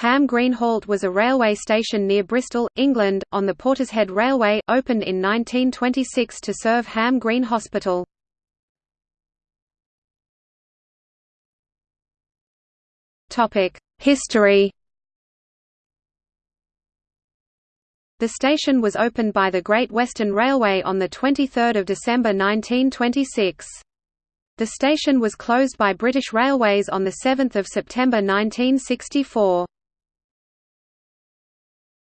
Ham Green Halt was a railway station near Bristol, England, on the Portishead Railway, opened in 1926 to serve Ham Green Hospital. History The station was opened by the Great Western Railway on 23 December 1926. The station was closed by British Railways on 7 September 1964.